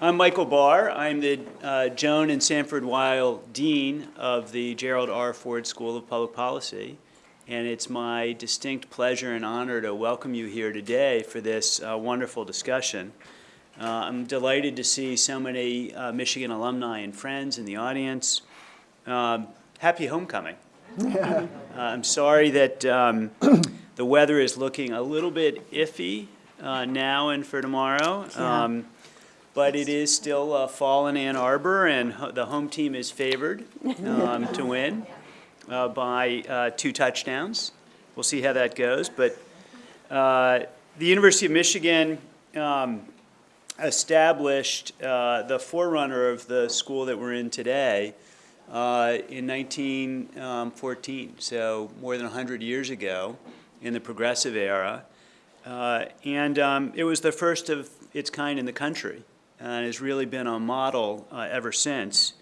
I'm Michael Barr. I'm the uh, Joan and Sanford Weill Dean of the Gerald R. Ford School of Public Policy. And it's my distinct pleasure and honor to welcome you here today for this uh, wonderful discussion. Uh, I'm delighted to see so many uh, Michigan alumni and friends in the audience. Um, happy homecoming. Uh, I'm sorry that um, the weather is looking a little bit iffy uh, now and for tomorrow. Yeah. Um, but it is still uh, fall in Ann Arbor, and the home team is favored um, to win uh, by uh, two touchdowns. We'll see how that goes. But uh, the University of Michigan um, established uh, the forerunner of the school that we're in today uh, in 1914, so more than 100 years ago in the progressive era. And um, it was the first of its kind in the country and has really been a model uh, ever since.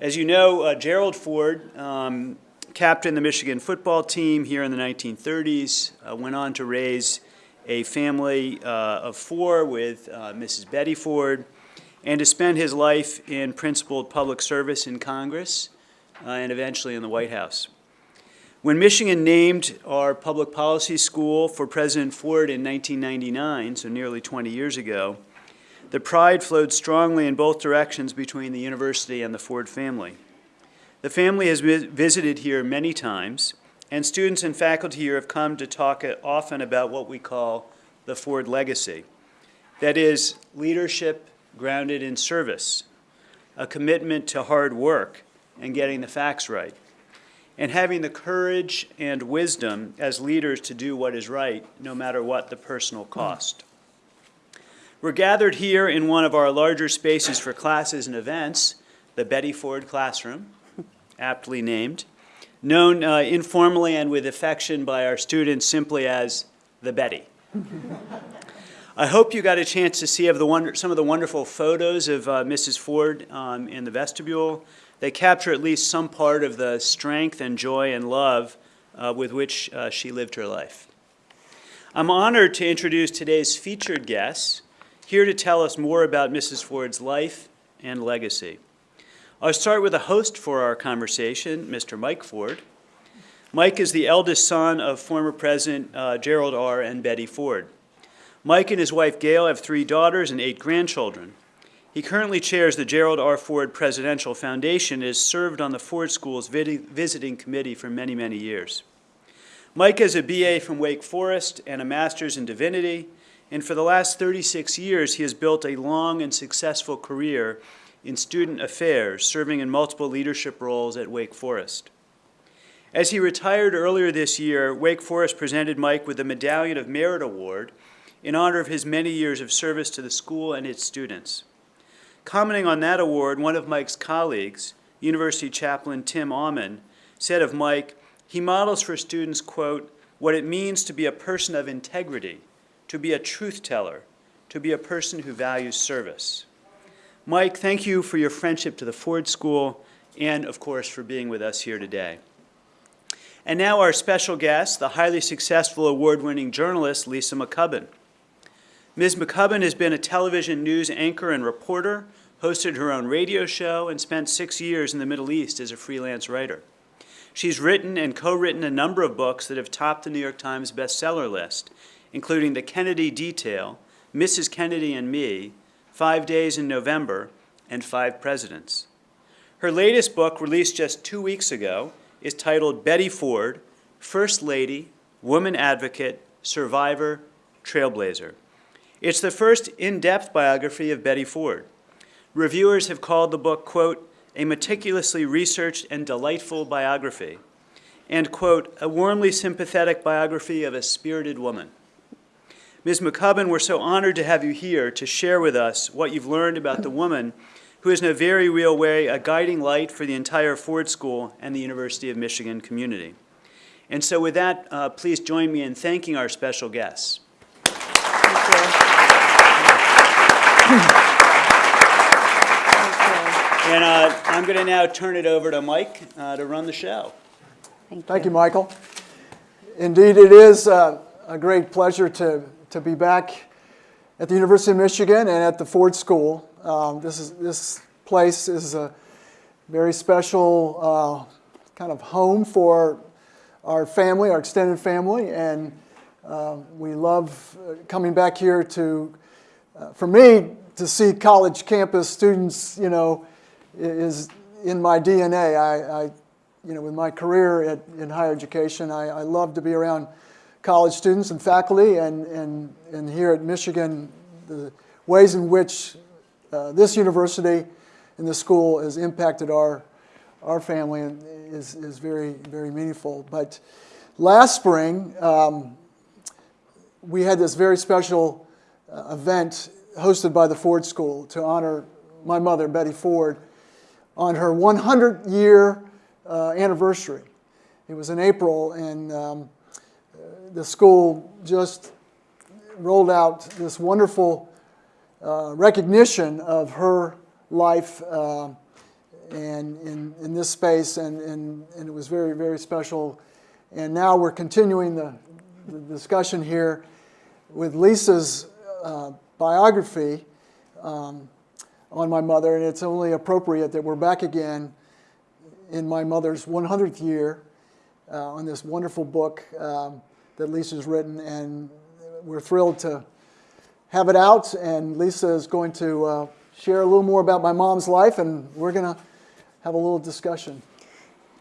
As you know, uh, Gerald Ford um, captained the Michigan football team here in the 1930s, uh, went on to raise a family of four with Mrs. Betty Ford, and to spend his life in principled public service in Congress uh, and eventually in the White House. When Michigan named our public policy school for President Ford in 1999, so nearly 20 years ago, the pride flowed strongly in both directions between the university and the Ford family. The family has visited here many times, and students and faculty here have come to talk often about what we call the Ford legacy. That is, leadership grounded in service, a commitment to hard work and getting the facts right, and having the courage and wisdom as leaders to do what is right, no matter what the personal cost. We're gathered here in one of our larger spaces for classes and events, the Betty Ford Classroom, aptly named, known uh, informally and with affection by our students simply as the Betty. I hope you got a chance to see of the wonder, some of the wonderful photos of uh, Mrs. Ford um, in the vestibule. They capture at least some part of the strength and joy and love uh, with which uh, she lived her life. I'm honored to introduce today's featured guests, here to tell us more about Mrs. Ford's life and legacy. I'll start with a host for our conversation, Mr. Mike Ford. Mike is the eldest son of former President uh, Gerald R. and Betty Ford. Mike and his wife Gail have three daughters and eight grandchildren. He currently chairs the Gerald R. Ford Presidential Foundation and has served on the Ford School's visiting committee for many, many years. Mike has a BA from Wake Forest and a master's in divinity, and for the last 36 years, he has built a long and successful career in student affairs, serving in multiple leadership roles at Wake Forest. As he retired earlier this year, Wake Forest presented Mike with the Medallion of Merit Award in honor of his many years of service to the school and its students. Commenting on that award, one of Mike's colleagues, University chaplain Tim Auman, said of Mike, he models for students, quote, what it means to be a person of integrity, to be a truth teller, to be a person who values service. Mike, thank you for your friendship to the Ford School and, of course, for being with us here today. And now our special guest, the highly successful award-winning journalist Lisa McCubbin. Ms. McCubbin has been a television news anchor and reporter, hosted her own radio show, and spent six years in the Middle East as a freelance writer. She's written and co-written a number of books that have topped the New York Times bestseller list, including The Kennedy Detail, Mrs. Kennedy and Me, Five Days in November, and Five Presidents. Her latest book, released just two weeks ago, is titled Betty Ford, First Lady, Woman Advocate, Survivor, Trailblazer. It's the first in-depth biography of Betty Ford. Reviewers have called the book, quote, a meticulously researched and delightful biography, and, quote, a warmly sympathetic biography of a spirited woman. Ms. McCubbin, we're so honored to have you here to share with us what you've learned about the woman who is in a very real way a guiding light for the entire Ford School and the University of Michigan community. And so with that, uh, please join me in thanking our special guests. And uh, I'm going to now turn it over to Mike uh, to run the show. Thank you, Michael. Indeed, it is uh, a great pleasure to, to be back at the University of Michigan and at the Ford School. Um, This is, this place is a very special uh, kind of home for our family, our extended family, and uh, we love uh, coming back here to, uh, for me, to see college campus students, you know, is in my DNA. I, I you know, with my career at, in higher education, I, I love to be around college students and faculty, and, and, and here at Michigan, the ways in which uh, this university and this school has impacted our, our family is, is very, very meaningful. But last spring, um, we had this very special uh, event hosted by the Ford School to honor my mother, Betty Ford, on her 100 year uh, anniversary. It was in April, and um, the school just rolled out this wonderful uh, recognition of her life uh, and in, in this space, and, and, and it was very, very special. And now we're continuing the, the discussion here with Lisa's uh, biography um, on my mother, and it's only appropriate that we're back again in my mother's 100th year uh, on this wonderful book um, that Lisa's written, and we're thrilled to have it out. And Lisa is going to uh, share a little more about my mom's life, and we're going to have a little discussion.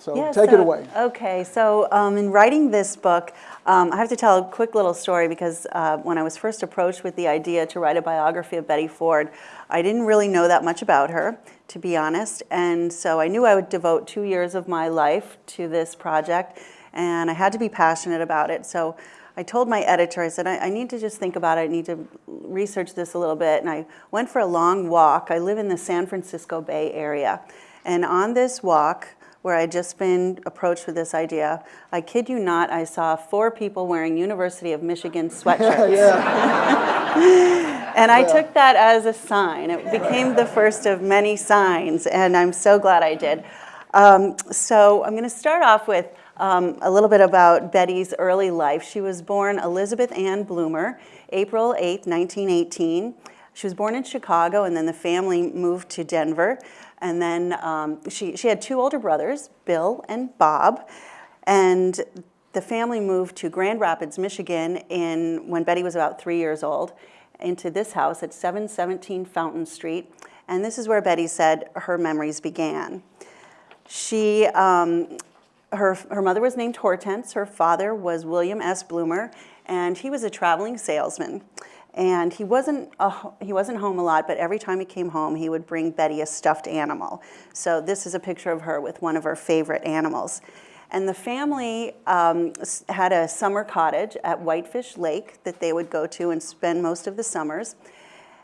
So take it away. Okay, so um, in writing this book, um, I have to tell a quick little story because uh, when I was first approached with the idea to write a biography of Betty Ford, I didn't really know that much about her, to be honest. And so I knew I would devote two years of my life to this project, and I had to be passionate about it. So I told my editor, I said, I, I need to just think about it. I need to research this a little bit. And I went for a long walk. I live in the San Francisco Bay Area. And on this walk, where I'd just been approached with this idea, I kid you not, I saw four people wearing University of Michigan sweatshirts. And I took that as a sign. It became the first of many signs, and I'm so glad I did. Um, so I'm going to start off with um, a little bit about Betty's early life. She was born Elizabeth Ann Bloomer, April 8, 1918. She was born in Chicago, and then the family moved to Denver. And then um, she, she had two older brothers, Bill and Bob. And the family moved to Grand Rapids, Michigan, in, when Betty was about three years old, into this house at 717 Fountain Street. And this is where Betty said her memories began. She, um, her, her mother was named Hortense. Her father was William S. Bloomer, and he was a traveling salesman. And he wasn't, a, he wasn't home a lot, but every time he came home, he would bring Betty a stuffed animal. So this is a picture of her with one of her favorite animals. And the family um, had a summer cottage at Whitefish Lake that they would go to and spend most of the summers.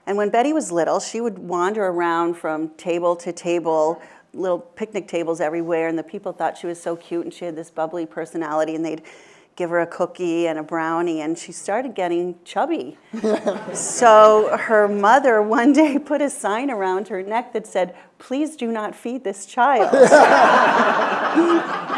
And when Betty was little, she would wander around from table to table, little picnic tables everywhere, and the people thought she was so cute and she had this bubbly personality, and they'd give her a cookie and a brownie, and she started getting chubby. so her mother one day put a sign around her neck that said, Please do not feed this child.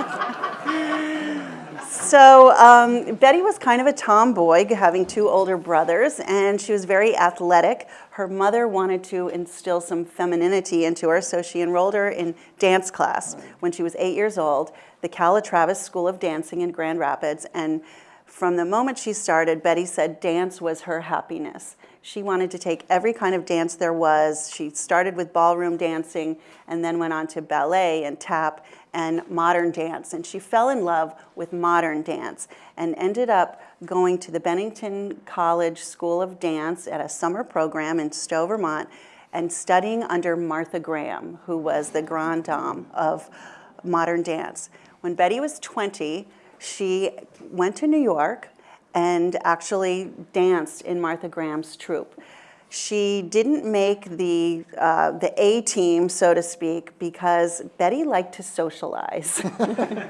So um, Betty was kind of a tomboy, having two older brothers, and she was very athletic. Her mother wanted to instill some femininity into her, so she enrolled her in dance class when she was eight years old, the Calla Travis School of Dancing in Grand Rapids. And from the moment she started, Betty said dance was her happiness. She wanted to take every kind of dance there was. She started with ballroom dancing and then went on to ballet and tap and modern dance. And she fell in love with modern dance and ended up going to the Bennington College School of Dance at a summer program in Stowe, Vermont, and studying under Martha Graham, who was the grande dame of modern dance. When Betty was 20, she went to New York and actually danced in Martha Graham's troupe. She didn't make the, uh, the A team, so to speak, because Betty liked to socialize.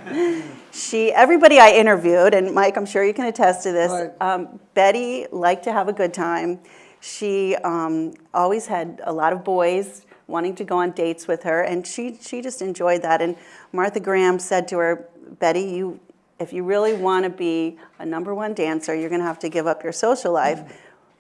she, everybody I interviewed, and Mike, I'm sure you can attest to this, Right. um, Betty liked to have a good time. She um, always had a lot of boys wanting to go on dates with her, and she, she just enjoyed that. And Martha Graham said to her, Betty, you, if you really want to be a number one dancer, you're going to have to give up your social life.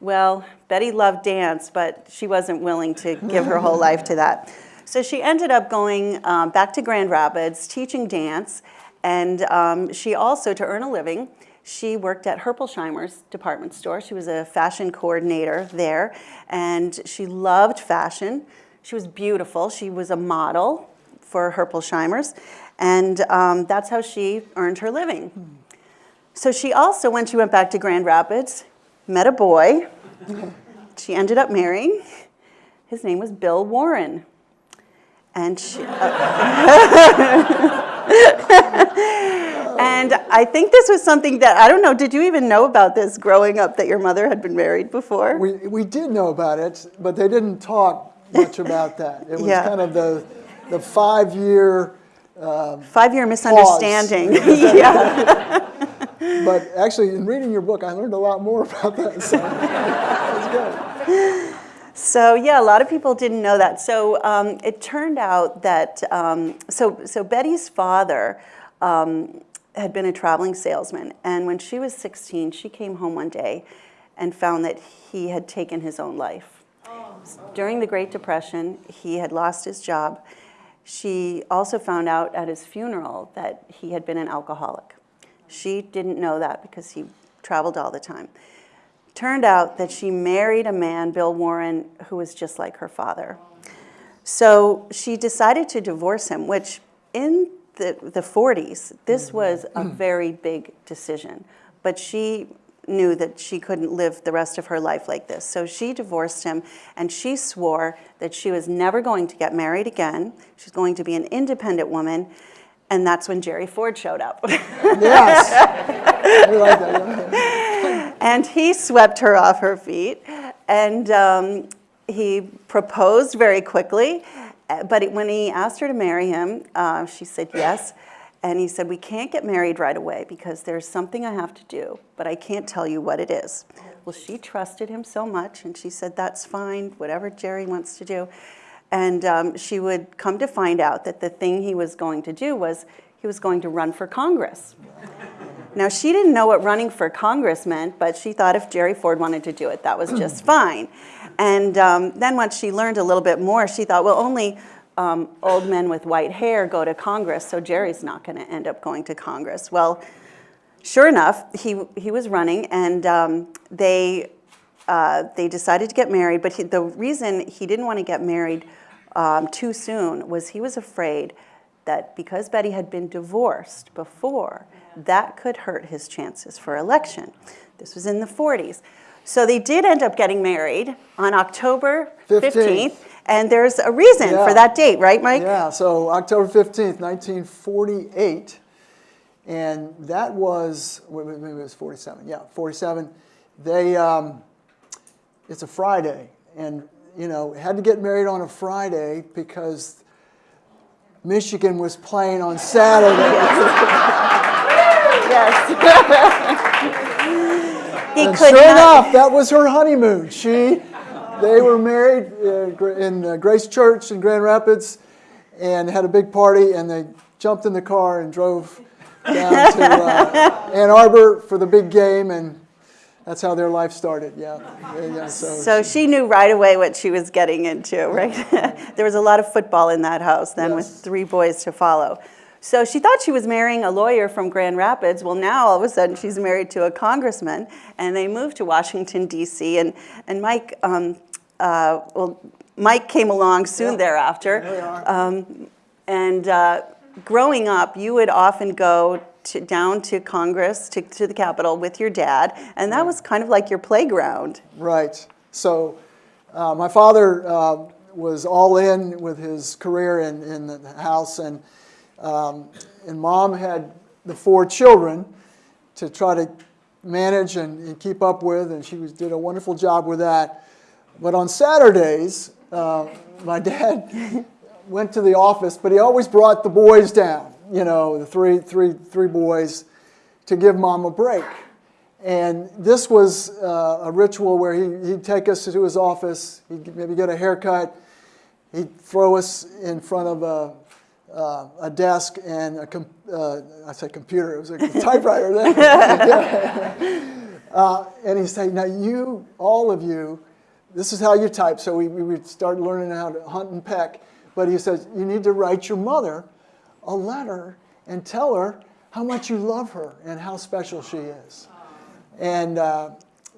Well, Betty loved dance, but she wasn't willing to give her whole life to that. So she ended up going um, back to Grand Rapids, teaching dance, and um, she also, to earn a living, she worked at Herpolsheimer's department store. She was a fashion coordinator there, and she loved fashion. She was beautiful. She was a model for Herpolsheimer's, and um, that's how she earned her living. So she also, when she went back to Grand Rapids, met a boy. She ended up marrying. His name was Bill Warren. And she, uh, and I think this was something that, I don't know, did you even know about this growing up that your mother had been married before? We, we did know about it, but they didn't talk much about that. It was Yeah. kind of the, the five-year, uh, Five year misunderstanding. yeah. But actually, in reading your book, I learned a lot more about that, so good. So yeah, a lot of people didn't know that. So um, it turned out that so so Betty's father um, had been a traveling salesman, and when she was 16, she came home one day and found that he had taken his own life. During the Great Depression, he had lost his job. She also found out at his funeral that he had been an alcoholic. She didn't know that because he traveled all the time. Turned out that she married a man, Bill Warren, who was just like her father. So she decided to divorce him, which in the, the 40s, this mm-hmm. was a very big decision. But she knew that she couldn't live the rest of her life like this. So she divorced him and she swore that she was never going to get married again. She's going to be an independent woman. And that's when Jerry Ford showed up. Yes. We like that. And he swept her off her feet, and um, he proposed very quickly. But it- when he asked her to marry him, uh, she said yes. And he said, We can't get married right away because there's something I have to do, but I can't tell you what it is. Well, she trusted him so much, and she said, That's fine, whatever Jerry wants to do. And um, she would come to find out that the thing he was going to do was he was going to run for Congress. Now, she didn't know what running for Congress meant, but she thought if Jerry Ford wanted to do it, that was just fine. And um, then once she learned a little bit more, she thought, well, only um, old men with white hair go to Congress, so Jerry's not going to end up going to Congress. Well, sure enough, he, he was running, and um, they, uh, they decided to get married. But he, the reason he didn't want to get married um, too soon was he was afraid that because Betty had been divorced before, that could hurt his chances for election. This was in the 40s. So they did end up getting married on October 15th, 15th. and there's a reason Yeah. for that date, right, Mike? Yeah, so October 15th, 1948, and that was, wait, wait, maybe it was 47, yeah, 47. They, um, it's a Friday, and, you know, had to get married on a Friday because Michigan was playing on Saturday. Yes. he And could sure not. enough, that was her honeymoon. She, they were married uh, in uh, Grace Church in Grand Rapids, and had a big party. And they jumped in the car and drove down to uh, Ann Arbor for the big game, and that's how their life started. Yeah, yeah. yeah, so, So she knew right away what she was getting into, right? there was a lot of football in that house then with three boys to follow. So she thought she was marrying a lawyer from Grand Rapids. Well, now all of a sudden she's married to a congressman, and they moved to Washington D.C. and and Mike, um, uh, well, Mike came along soon Yeah. thereafter. There we are. Um, and uh, growing up, you would often go to, down to Congress, to, to the Capitol with your dad, and that was kind of like your playground. Right. So uh, my father uh, was all in with his career in, in the house, and, um, and mom had the four children to try to manage and, and keep up with, and she was, did a wonderful job with that. But on Saturdays, uh, my dad went to the office, but he always brought the boys down, you know, the three, three, three boys, to give mom a break. And this was uh, a ritual where he, he'd take us to his office, he'd maybe get a haircut, he'd throw us in front of a, uh, a desk and a com- uh, I said computer, it was a typewriter then. Uh, and he said, now you, all of you, this is how you type. So we, we would start learning how to hunt and peck. But he says, you need to write your mother a letter and tell her how much you love her and how special she is. And uh,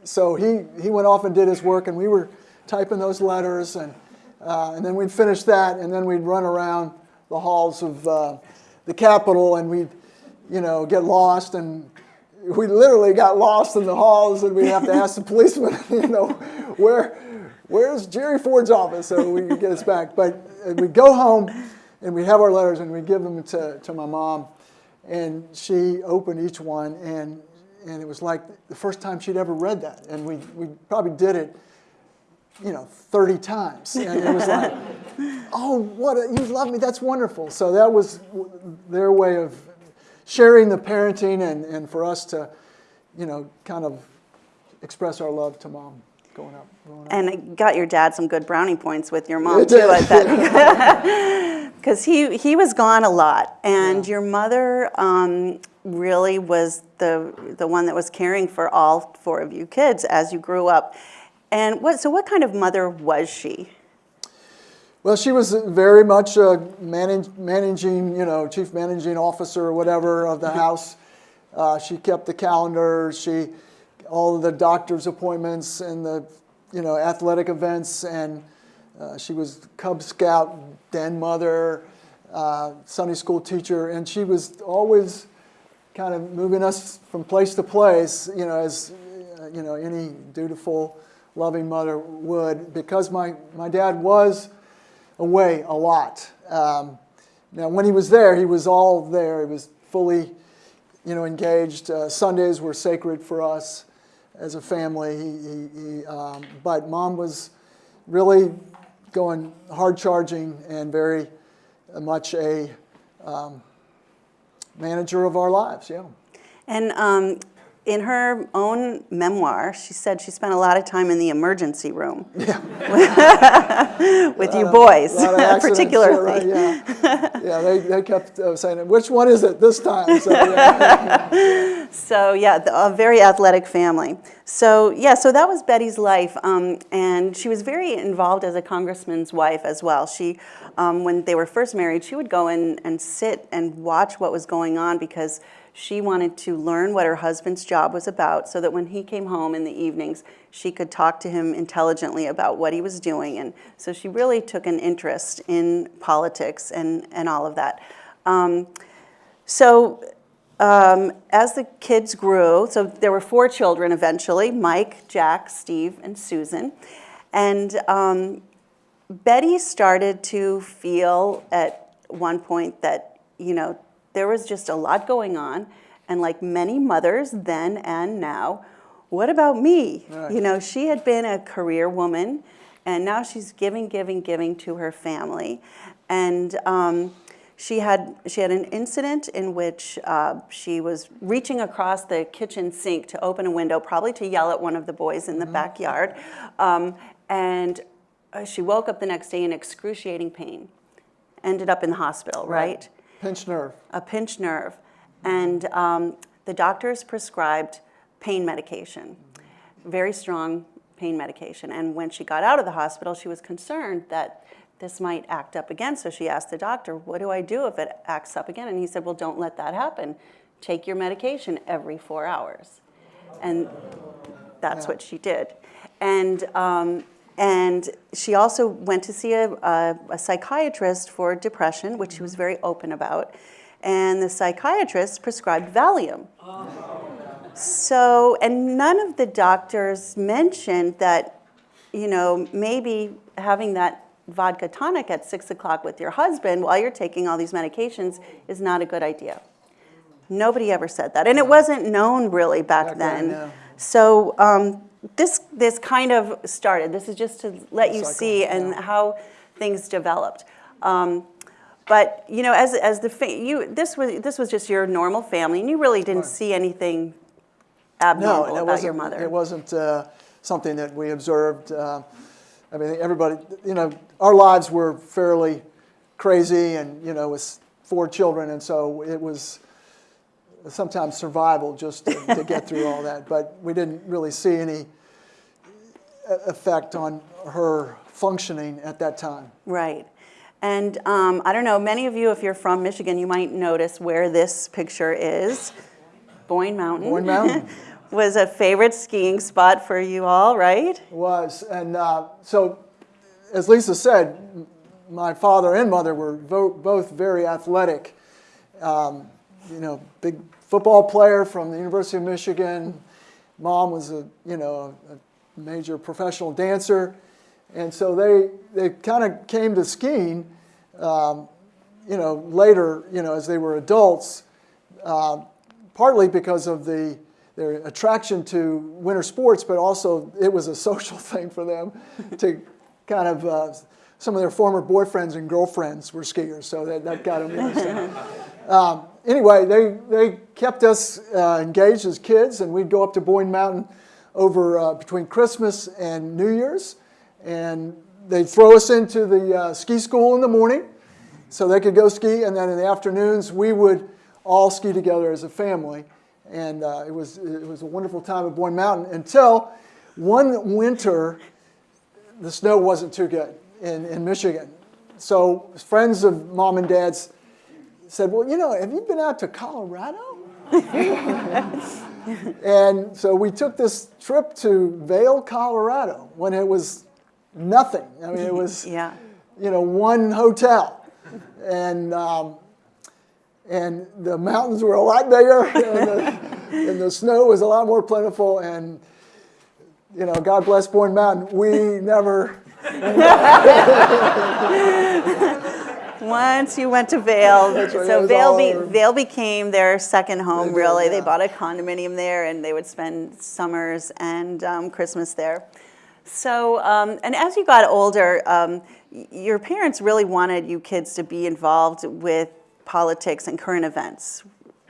so he, he went off and did his work, and we were typing those letters. And, uh, and then we'd finish that, and then we'd run around the halls of uh, the Capitol, and we'd, you know, get lost. And we literally got lost in the halls, and we'd have to ask the policeman, you know, where, where's Jerry Ford's office so we could get us back. But uh, we'd go home, and we'd have our letters, and we'd give them to, to my mom. And she opened each one, and, and it was like the first time she'd ever read that. And we, we probably did it, you know, 30 times. And it was like, oh, what, a, you love me, that's wonderful. So that was their way of sharing the parenting and, and for us to, you know, kind of express our love to mom growing up. Up. And it got your dad some good brownie points with your mom It too, did. I bet. Because he, he was gone a lot, and your mother um, really was the the one that was caring for all four of you kids as you grew up. And what so what kind of mother was she? Well, she was very much a manage, managing, you know, chief managing officer or whatever of the house. Uh, she kept the calendar. She, all of the doctor's appointments and the, you know, athletic events. And uh, she was Cub Scout den mother, uh, Sunday school teacher, and she was always kind of moving us from place to place, you know, as uh, you know any dutiful, loving mother would. Because my my dad was away a lot. Um, now, when he was there, he was all there. He was fully, you know, engaged. Uh, Sundays were sacred for us as a family. He, he, he, um, but mom was really going hard charging and very much a um, manager of our lives. Yeah. And um, in her own memoir, she said she spent a lot of time in the emergency room yeah. with you boys, of accidents, particularly. yeah. yeah, they, they kept uh, saying, which one is it this time? So, yeah. So yeah, the- a very athletic family. So yeah, so that was Betty's life, um, and she was very involved as a congressman's wife as well. She, um, when they were first married, she would go in and sit and watch what was going on because she wanted to learn what her husband's job was about, so that when he came home in the evenings, she could talk to him intelligently about what he was doing. And so she really took an interest in politics and and all of that. Um, so um, as the kids grew, so there were four children eventually Mike, Jack, Steve, and Susan. And um, Betty started to feel at one point that, you know, there was just a lot going on. And like many mothers then and now, what about me? Right. You know, she had been a career woman, and now she's giving, giving, giving to her family. And um, she had she had an incident in which uh, she was reaching across the kitchen sink to open a window, probably to yell at one of the boys in the backyard, um, and uh, she woke up the next day in excruciating pain. Ended up in the hospital, right? Pinched nerve. A pinched nerve, and um, the doctors prescribed pain medication, very strong pain medication. And when she got out of the hospital, she was concerned that this might act up again. So she asked the doctor, What do I do if it acts up again? And he said, Well, don't let that happen. Take your medication every four hours. And that's Yeah. what she did. And, um, and she also went to see a, a, a psychiatrist for depression, which she was very open about. And the psychiatrist prescribed Valium. So, and none of the doctors mentioned that, you know, maybe having that vodka tonic at six o'clock with your husband while you're taking all these medications is not a good idea. Nobody ever said that, and it wasn't known really back, Back then, then. no. So um, this this kind of started. This is just to let you Cycle, see and yeah. how things developed. Um, but you know, as as the fa- you this was this was just your normal family, and you really didn't Right. see anything No, abnormal and it about your mother. It wasn't uh, something that we observed. Uh, I mean, everybody, you know, our lives were fairly crazy and, you know, with four children, and so it was sometimes survival just to, to get through all that. But we didn't really see any e- effect on her functioning at that time. Right. And um, I don't know, many of you, if you're from Michigan, you might notice where this picture is. Boyne Mountain. Boyne Mountain. was a favorite skiing spot for you all, right? was. And uh, so, as Lisa said, my father and mother were vo- both very athletic. Um, you know, big football player from the University of Michigan. Mom was a you know a, major professional dancer, and so they they kind of came to skiing. Um, you know, later, you know, as they were adults, uh, partly because of the their attraction to winter sports, but also it was a social thing for them to kind of. Uh, some of their former boyfriends and girlfriends were skiers, so that, that got them interested. um, anyway, they, they kept us uh, engaged as kids, and we'd go up to Boyne Mountain over uh, between Christmas and New Year's, and they'd throw us into the uh, ski school in the morning so they could go ski, and then in the afternoons we would all ski together as a family, and uh, it was it was a wonderful time at Boyne Mountain until one winter the snow wasn't too good in, in Michigan. So friends of mom and dad's said, well, you know, have you been out to Colorado? and so we took this trip to Vail, Colorado when it was nothing. I mean, it was, Yeah. you know, one hotel. And, um, and the mountains were a lot bigger and the, and the snow was a lot more plentiful. And, you know, God bless Boyne Mountain, we never Once you went to Vail, That's right, that so Vail, be, became their second home, They did, really. They bought a condominium there and they would spend summers and um, Christmas there. So, um, and as you got older, um, your parents really wanted you kids to be involved with politics and current events,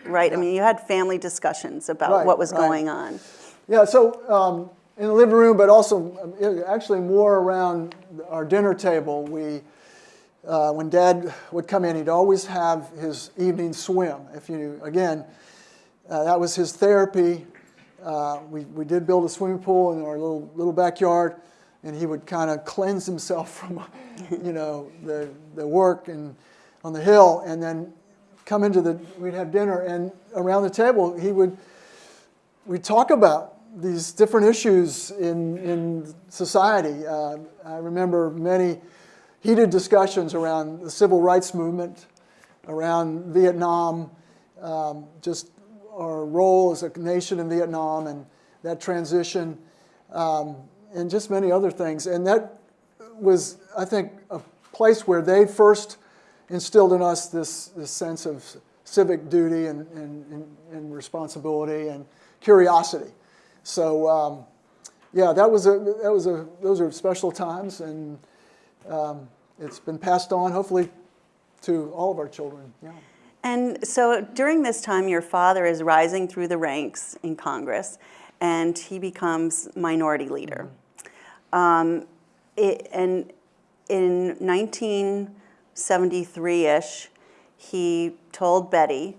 right? I mean, you had family discussions about Right, what was right. going on. Yeah, so um, in the living room, but also um, actually more around our dinner table, we, uh, when Dad would come in, he'd always have his evening swim. If you, again, uh, that was his therapy. Uh, we, we did build a swimming pool in our little, little backyard, and he would kind of cleanse himself from, you know, the, the work and on the hill, and then come into the, we'd have dinner, and around the table, he would, we'd talk about these different issues in, in society. Uh, I remember many heated discussions around the civil rights movement, around Vietnam, um, just our role as a nation in Vietnam and that transition, um, and just many other things. And that was, I think, a place where they first instilled in us this, this sense of civic duty and, and, and, responsibility and curiosity. So, um, yeah, that was a, that was a, those are special times, and um, it's been passed on, hopefully, to all of our children. Yeah. And so during this time, your father is rising through the ranks in Congress, and he becomes minority leader. Um, it, and in 1973-ish, he told Betty,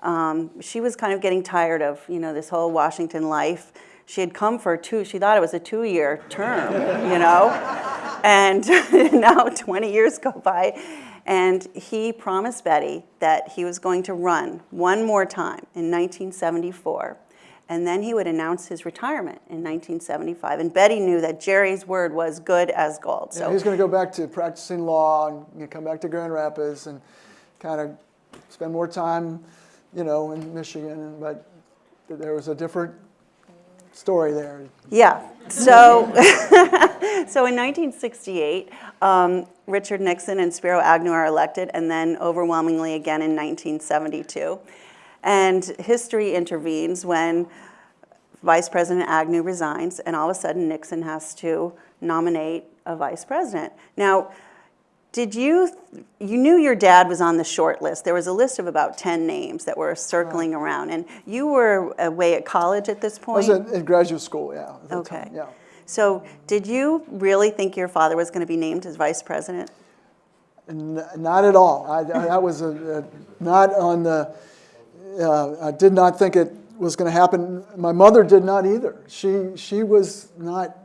um, she was kind of getting tired of, you know, this whole Washington life. She had come for two, she thought it was a two-year term, you know? And now 20 years go by, and he promised Betty that he was going to run one more time in 1974, and then he would announce his retirement in 1975. And Betty knew that Jerry's word was good as gold. Yeah, So he's going to go back to practicing law and you know, come back to Grand Rapids and kind of spend more time, you know, in Michigan. But there was a different story there. Yeah. So, so in 1968, um, Richard Nixon and Spiro Agnew are elected, and then overwhelmingly again in 1972. And history intervenes when Vice President Agnew resigns, and all of a sudden Nixon has to nominate a vice president. Now, did you, you knew your dad was on the short list. There was a list of about 10 names that were circling around, and you were away at college at this point? I was in, in graduate school, yeah. Okay. time, Yeah. So, did you really think your father was going to be named as vice president? N- Not at all. I, I, that was a, a, not on the, uh, I did not think it was going to happen. My mother did not either. She, she was not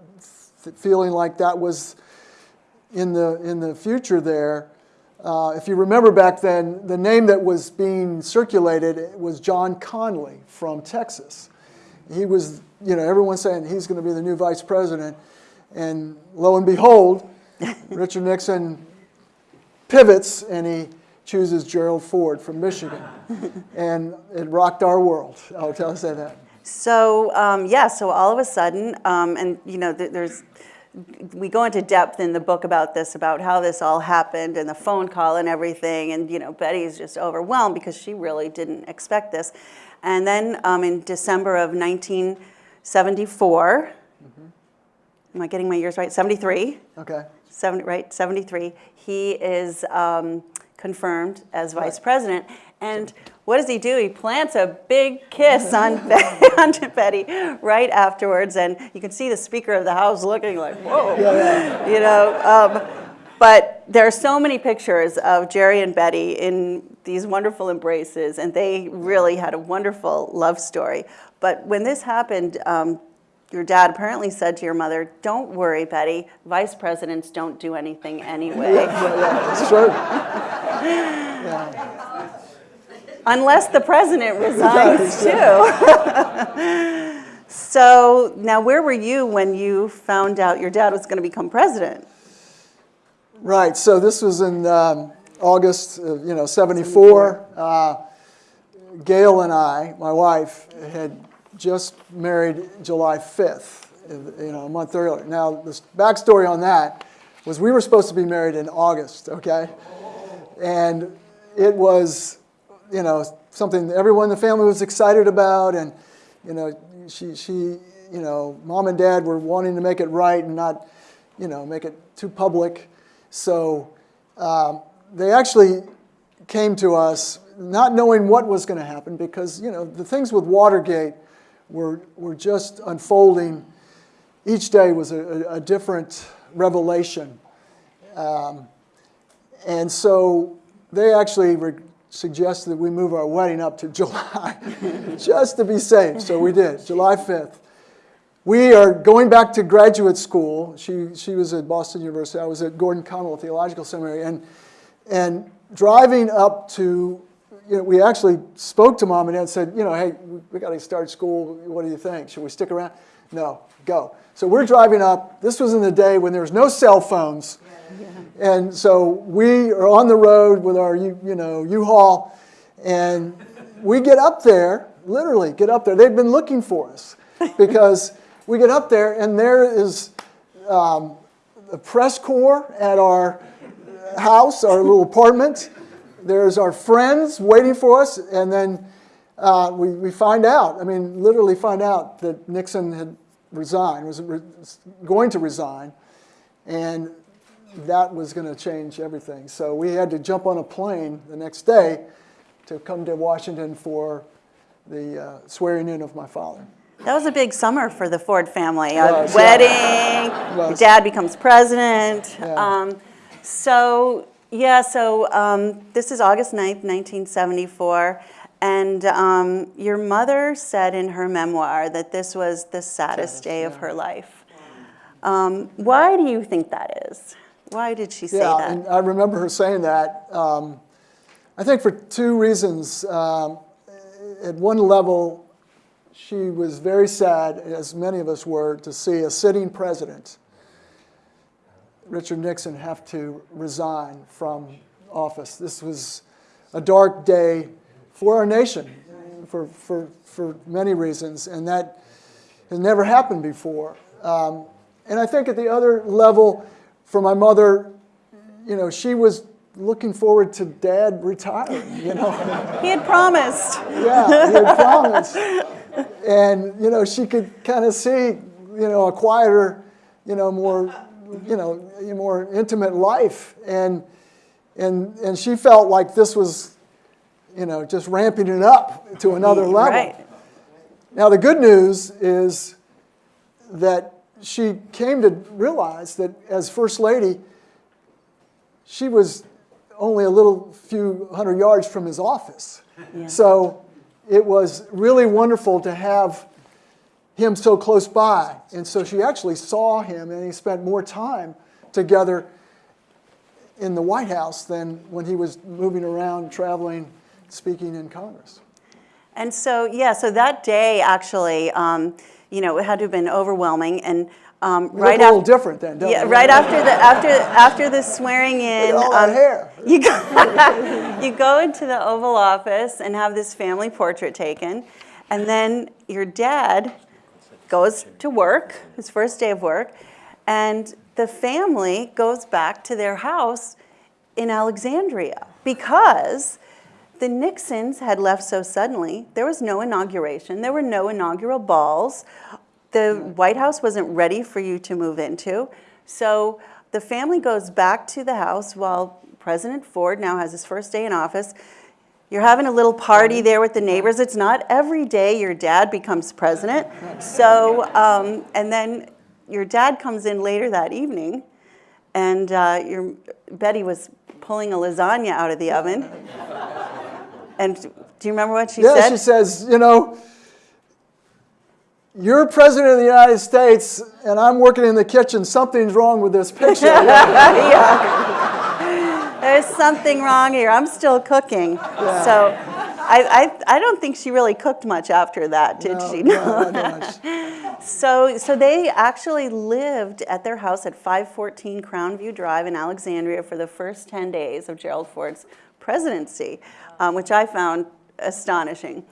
feeling like that was in the, in the future there. Uh, if you remember back then, the name that was being circulated was John Connally from Texas. He was, you know, everyone saying he's going to be the new vice president. And lo and behold, Richard Nixon pivots and he chooses Gerald Ford from Michigan. and it rocked our world, I'll tell you that. So um, yeah, so all of a sudden, um, and you know, th- there's we go into depth in the book about this, about how this all happened and the phone call and everything, and you know, Betty's just overwhelmed because she really didn't expect this. And then um, in December of 1974, am I getting my years right? 73. Okay. 70, right, 73, he is um, confirmed as vice Right. president. And what does he do? He plants a big kiss on, on Betty right afterwards. And you can see the Speaker of the House looking like, whoa. You know, um, but there are so many pictures of Jerry and Betty in these wonderful embraces, and they really had a wonderful love story. But when this happened, um, your dad apparently said to your mother, Don't worry, Betty, vice presidents don't do anything anyway. Yeah, yeah, it's true. Unless the president resigns too. so now, where were you when you found out your dad was going to become president? Right. So this was in um, August, of, you know, '74. Uh, Gail and I, my wife, had just married July 5th, you know, a month earlier. Now, the backstory on that was we were supposed to be married in August, okay? And it was, you know, something everyone in the family was excited about, and you know, she, she, you know, mom and dad were wanting to make it right and not, you know, make it too public. So um, they actually came to us not knowing what was going to happen because, you know, the things with Watergate were, were just unfolding. Each day was a, a, different revelation. Um, and so they actually suggested that we move our wedding up to July just to be safe. So we did, July 5th. We are going back to graduate school. She, she was at Boston University. I was at Gordon Conwell Theological Seminary. And, and driving up to, you know, we actually spoke to mom and dad and said, you know, hey, we, we got to start school. What do you think? Should we stick around? No, go. So we're driving up. This was in the day when there was no cell phones. And so we are on the road with our, you you know, U-Haul, and we get up there, literally get up there. They've been looking for us because we get up there, and there is um, the press corps at our house, our little apartment. There's our friends waiting for us, and then uh, we, we find out, I mean, literally find out that Nixon had resigned, was re- going to resign, and that was going to change everything. So we had to jump on a plane the next day to come to Washington for the uh, swearing in of my father. That was a big summer for the Ford family. A Was, yeah. wedding, your dad becomes president. Yeah. Um, so, yeah, so um, this is August 9th, 1974. And um, your mother said in her memoir that this was the saddest day of her life. Um, why do you think that is? Why did she say yeah, that? and I remember her saying that. Um, I think for two reasons. Um, at one level, she was very sad, as many of us were, to see a sitting president, Richard Nixon, have to resign from office. This was a dark day for our nation for, for, for many reasons, and that has never happened before. Um, and I think at the other level, for my mother, you know, she was looking forward to dad retiring, you know. he had promised. yeah, he had promised. And, you know, she could kind of see, you know, a quieter, you know, more, you know, a more intimate life. And, and, and she felt like this was, you know, just ramping it up to another level. Right. Now, the good news is that she came to realize that as First Lady, she was only a little few hundred yards from his office. Yeah. So it was really wonderful to have him so close by. And so she actually saw him, and he spent more time together in the White House than when he was moving around, traveling, speaking in Congress. And so, yeah, so that day actually, um, you know, it had to have been overwhelming. And um, right look a little after, different then, don't yeah, we? right after the after after the swearing in, um, hair. you go, you go into the Oval Office and have this family portrait taken, and then your dad goes to work, his first day of work, and the family goes back to their house in Alexandria because the Nixons had left so suddenly. There was no inauguration, there were no inaugural balls. The White House wasn't ready for you to move into. So the family goes back to the house while President Ford now has his first day in office. You're having a little party there with the neighbors. It's not every day your dad becomes president. So, um, and then your dad comes in later that evening, and uh, your Betty was pulling a lasagna out of the oven. And do you remember what she Yeah, said? she says, you know, you're president of the United States and I'm working in the kitchen. Something's wrong with this picture. There's something wrong here. I'm still cooking. So I, I, I don't think she really cooked much after that, did No, she? no, not much. So, so they actually lived at their house at 514 Crown View Drive in Alexandria for the first 10 days of Gerald Ford's presidency, um, which I found astonishing.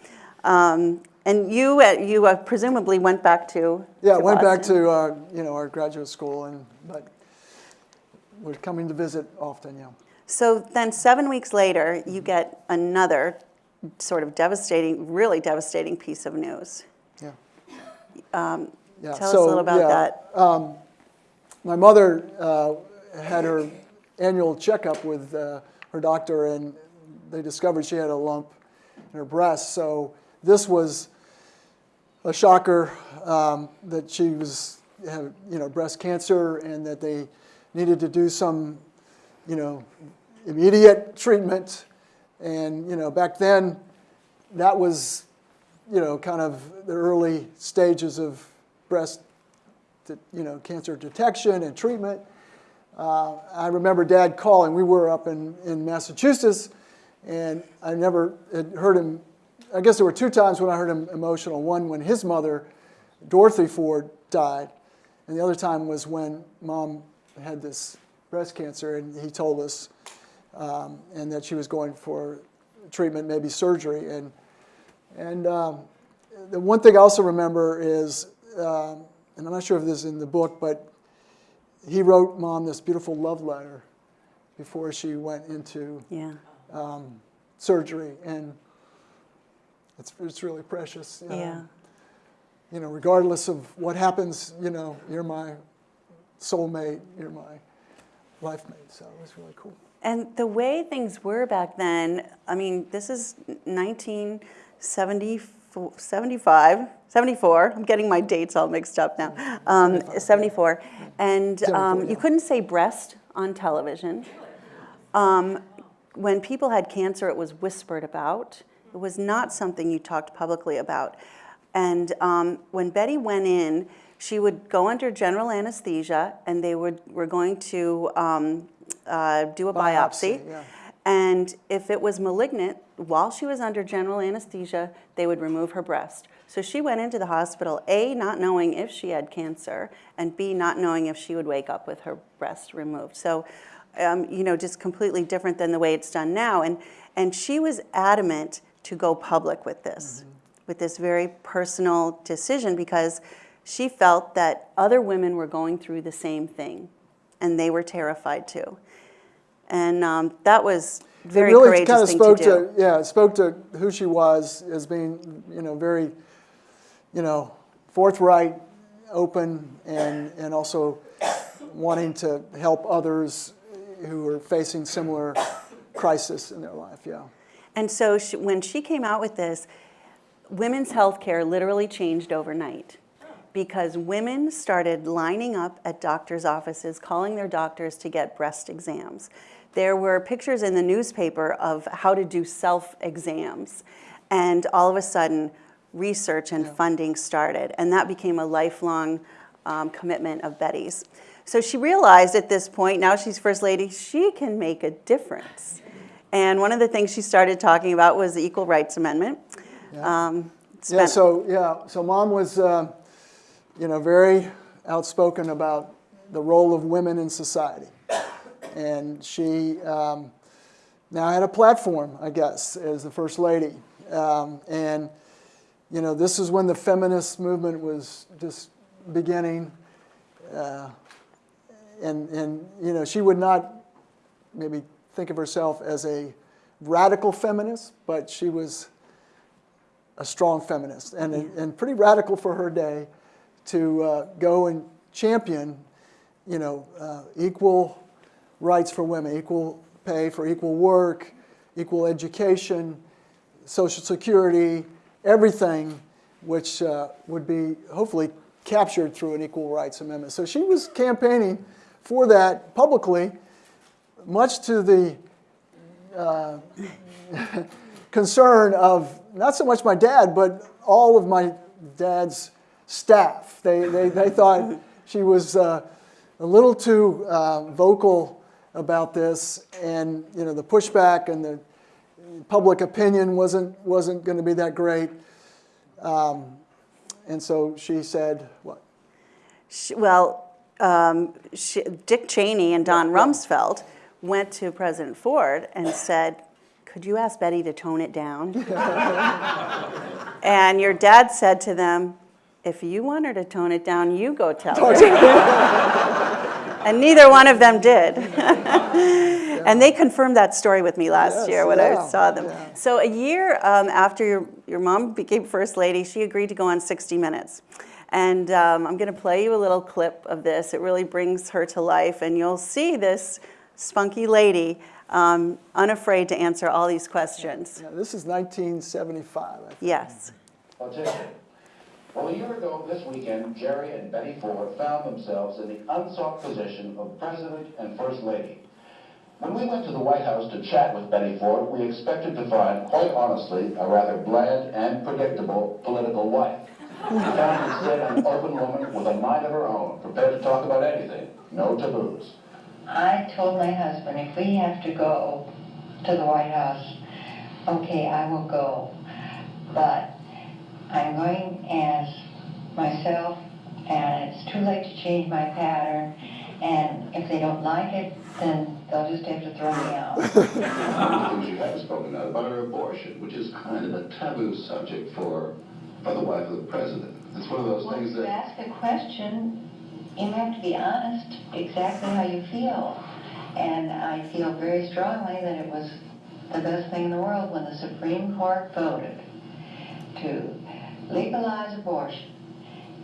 Um, and you, uh, you uh, presumably went back to Yeah, to went back to uh, you know our graduate school, and but we're coming to visit often. Yeah. So then, seven weeks later, you get another sort of devastating, really devastating piece of news. Yeah. Um, yeah. Tell us a little about yeah, that. My mother uh, had her annual checkup with uh, her doctor, and they discovered she had a lump in her breast. So this was a shocker um, that she was had you know breast cancer, and that they needed to do some you know immediate treatment. And you know back then, that was you know kind of the early stages of breast you know, cancer detection and treatment. Uh, I remember Dad calling. We were up in, in Massachusetts, and I never had heard him. I guess there were two times when I heard him emotional. One when his mother, Dorothy Ford, died, and the other time was when Mom had this breast cancer, and he told us, um, and that she was going for treatment, maybe surgery, and and um, the one thing I also remember is, um, and I'm not sure if this is in the book, but he wrote mom this beautiful love letter before she went into Yeah. Surgery, and it's it's really precious. Um, Yeah. You know, regardless of what happens, you know, you're my soulmate, you're my life mate. So it was really cool. And the way things were back then, I mean, this is 1974, 75, 74. I'm getting my dates all mixed up now. Um, 74. And um, you couldn't say breast on television. Um, when people had cancer, it was whispered about. It was not something you talked publicly about. And um, when Betty went in, she would go under general anesthesia, and they would were going to um, uh, do a biopsy. Biopsy, yeah. And if it was malignant, while she was under general anesthesia, they would remove her breast. So she went into the hospital, A, not knowing if she had cancer, and B, not knowing if she would wake up with her breast removed. So, um, you know, just completely different than the way it's done now. And, and she was adamant to go public with this, with this very personal decision, because she felt that other women were going through the same thing, and they were terrified too. And um, that was very it really kind of spoke to do. yeah, it spoke to who she was as being, you know, very, you know, forthright, open, and and also wanting to help others who are facing similar crisis in their life. Yeah. And so she, when she came out with this, women's health care literally changed overnight because women started lining up at doctors' offices, calling their doctors to get breast exams. There were pictures in the newspaper of how to do self exams. And all of a sudden, research and funding started, and that became a lifelong um, commitment of Betty's. So she realized at this point, now she's First Lady, she can make a difference. And one of the things she started talking about was the Equal Rights Amendment. Um, Yeah, so, yeah, so mom was, uh, you know, very outspoken about the role of women in society. And she um, now had a platform, I guess, as the First Lady. Um, and, you know, this is when the feminist movement was just beginning. Uh, and, and, you know, she would not maybe think of herself as a radical feminist, but she was a strong feminist and, and pretty radical for her day to uh, go and champion, you know, uh, equal rights for women, equal pay for equal work, equal education, social security, everything which uh, would be hopefully captured through an equal rights amendment. So she was campaigning for that publicly, much to the uh, concern of not so much my dad, but all of my dad's staff. They, they, they thought she was uh, a little too uh, vocal about this, and you know the pushback and the public opinion wasn't wasn't going to be that great. Um, and so she said, "What? She- Well, um, she- Dick Cheney and Don Rumsfeld went to President Ford and said, could you ask Betty to tone it down? And your dad said to them, if you want her to tone it down, you go tell her. And neither one of them did. And they confirmed that story with me last Yes, year when I saw them. yeah. So a year um, after your, your mom became First Lady, she agreed to go on 60 Minutes. And um, I'm going to play you a little clip of this. It really brings her to life, and you'll see this spunky lady um, unafraid to answer all these questions. Yeah, this is 1975. I think. Yes. Well, a year ago this weekend, Jerry and Betty Ford found themselves in the unsought position of President and First Lady. When we went to the White House to chat with Betty Ford, we expected to find, quite honestly, a rather bland and predictable political wife. We found instead an open woman with a mind of her own, prepared to talk about anything, no taboos. I told my husband, if we have to go to the White House, okay, I will go. But I'm going as myself, and it's too late to change my pattern. And if they don't like it, then they'll just have to throw me out. One of the things you have spoken out about are abortion, which is kind of a taboo subject for, for the wife of the president. It's one of those Well, things if you that, ask a question, you have to be honest exactly how you feel. And I feel very strongly that it was the best thing in the world when the Supreme Court voted to legalize abortion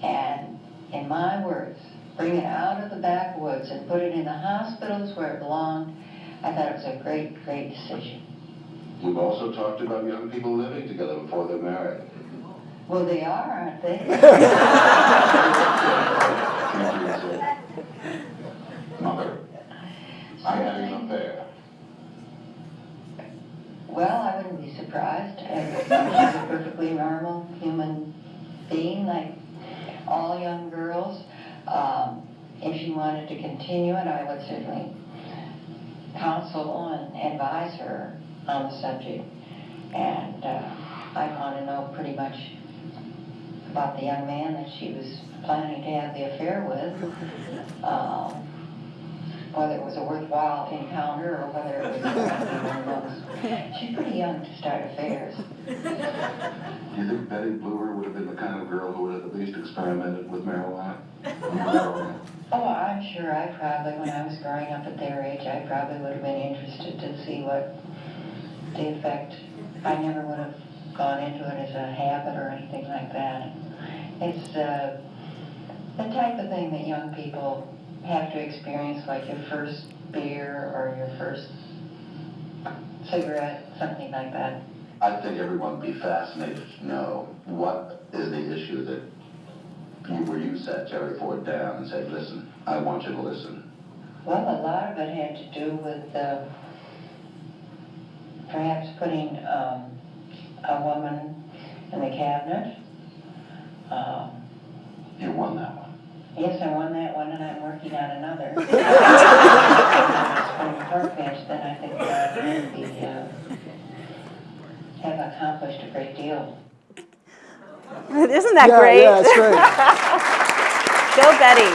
and, in my words, bring it out of the backwoods and put it in the hospitals where it belonged. I thought it was a great, great decision. we've also talked about young people living together before they're married. Well, they are, aren't they? Mother, I'm having an affair. Well, I wouldn't be surprised. She's a perfectly normal human being, like all young girls. Um, if she wanted to continue it, I would certainly counsel and advise her on the subject. And uh, I want to know pretty much about the young man that she was planning to have the affair with. Um, whether it was a worthwhile encounter or whether it was. She's pretty young to start affairs. Do you think Betty Bloomer would have been the kind of girl who would have at least experimented with marijuana? Oh, I'm sure I probably, when I was growing up at their age, I probably would have been interested to see what the effect. I never would have gone into it as a habit or anything like that. It's uh, the type of thing that young people have to experience, like your first beer or your first cigarette, something like that. I think everyone would be fascinated to know what is the issue that you, where you sat Jerry Ford down and said, listen, I want you to listen. Well, a lot of it had to do with uh, perhaps putting um, a woman in the cabinet. Um, You won that one. Yes, I won that one and I'm working on another. Supreme Court bench, then I think that would be, uh, have accomplished a great deal. Isn't that yeah, great? Yeah, it's great. Go Betty.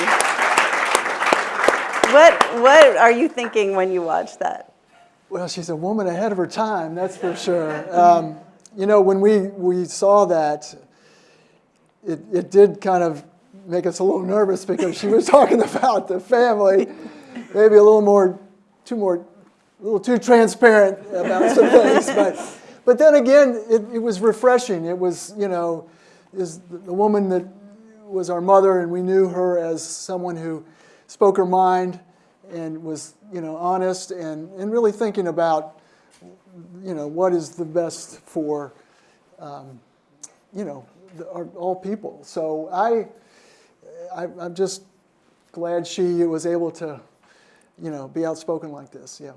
What, what are you thinking when you watch that? Well, she's a woman ahead of her time, that's for sure. Um, you know, when we, we saw that, it, it did kind of make us a little nervous because she was talking about the family, maybe a little more, too more, a little too transparent about some things. But, but then again, it, it was refreshing. It was, you know, is the woman that was our mother, and we knew her as someone who spoke her mind and was, you know, honest and, and really thinking about, you know, what is the best for, um, you know, the, our, all people. So I, I, I'm just glad she was able to, you know, be outspoken like this. Yeah.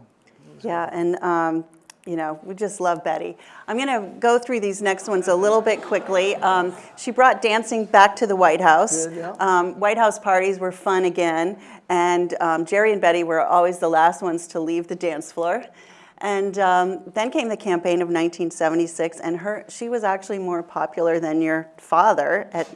Yeah, and um, you know, we just love Betty. I'm going to go through these next ones a little bit quickly. Um, she brought dancing back to the White House. Yeah. Um, White House parties were fun again, and um, Jerry and Betty were always the last ones to leave the dance floor. And um, then came the campaign of 1976, and her she was actually more popular than your father at,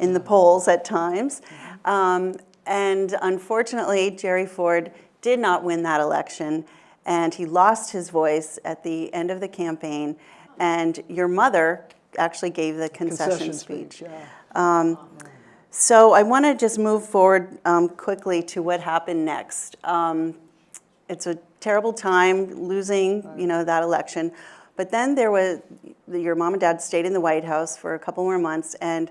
in the polls at times. Um, and unfortunately, Jerry Ford did not win that election, and he lost his voice at the end of the campaign. And your mother actually gave the concession, speech. Yeah. So I want to just move forward um, quickly to what happened next. Um, it's a terrible time losing, you know, that election. But then there was your mom and dad stayed in the White House for a couple more months, and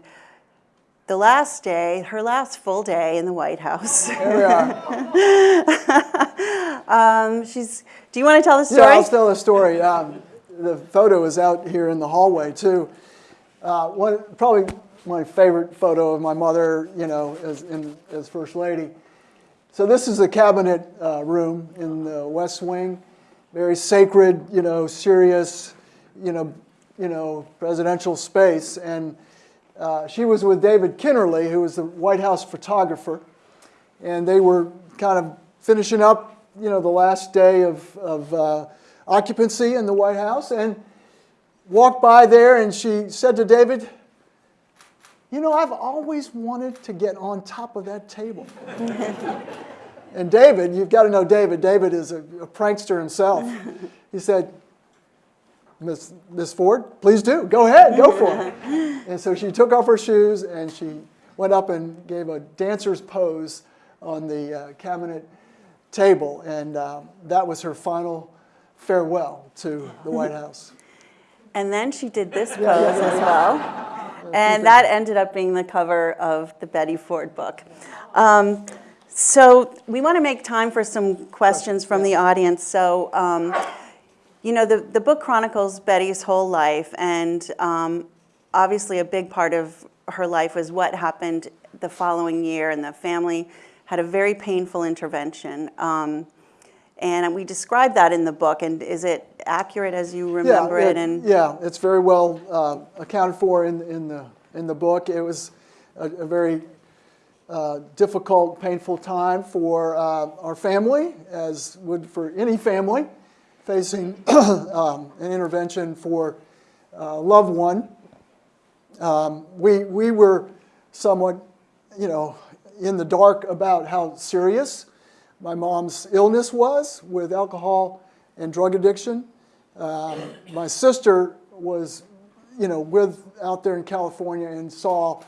the last day, her last full day in the White House, um, she's. Do you want to tell the Yeah, story? I'll tell the story. Um, the photo is out here in the hallway too. Uh, one, probably my favorite photo of my mother, you know, as, in, as First Lady. So this is the cabinet uh, room in the West Wing, very sacred, you know, serious, you know, you know, presidential space. And uh, she was with David Kennerly, who was the White House photographer, and they were kind of finishing up, you know, the last day of, of uh, occupancy in the White House, and walked by there, and she said to David, "You know, I've always wanted to get on top of that table." and David, you've got to know David. David is a, a prankster himself. He said, Miss, Miss Ford, please do. Go ahead, go for it. and so she took off her shoes and she went up and gave a dancer's pose on the uh, cabinet table. And uh, that was her final farewell to the White House. And then she did this pose as well. And that ended up being the cover of the Betty Ford book. Um, so we want to make time for some questions from the audience. So, um, you know, the, the book chronicles Betty's whole life, and um, obviously a big part of her life was what happened the following year, and the family had a very painful intervention. Um, and we describe that in the book, and is it accurate as you remember yeah, it? And yeah, it's very well uh, accounted for in, in, the, in the book. It was a, a very uh, difficult, painful time for uh, our family, as would for any family facing um, an intervention for a loved one. Um, we, we were somewhat, you know, in the dark about how serious my mom's illness was with alcohol and drug addiction. Um, my sister was, you know, with out there in California and saw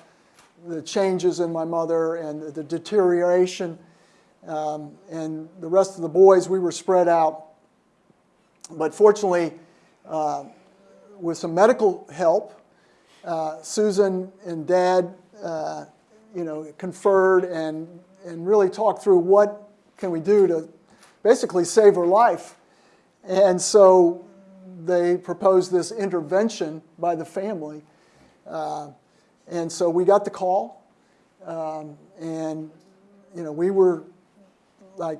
the changes in my mother and the deterioration. Um, and the rest of the boys, we were spread out. But fortunately, uh, with some medical help, uh, Susan and Dad, uh, you know, conferred and, and really talked through what can we do to basically save her life. And so they proposed this intervention by the family. Uh, and so we got the call, um, and you know, we were like,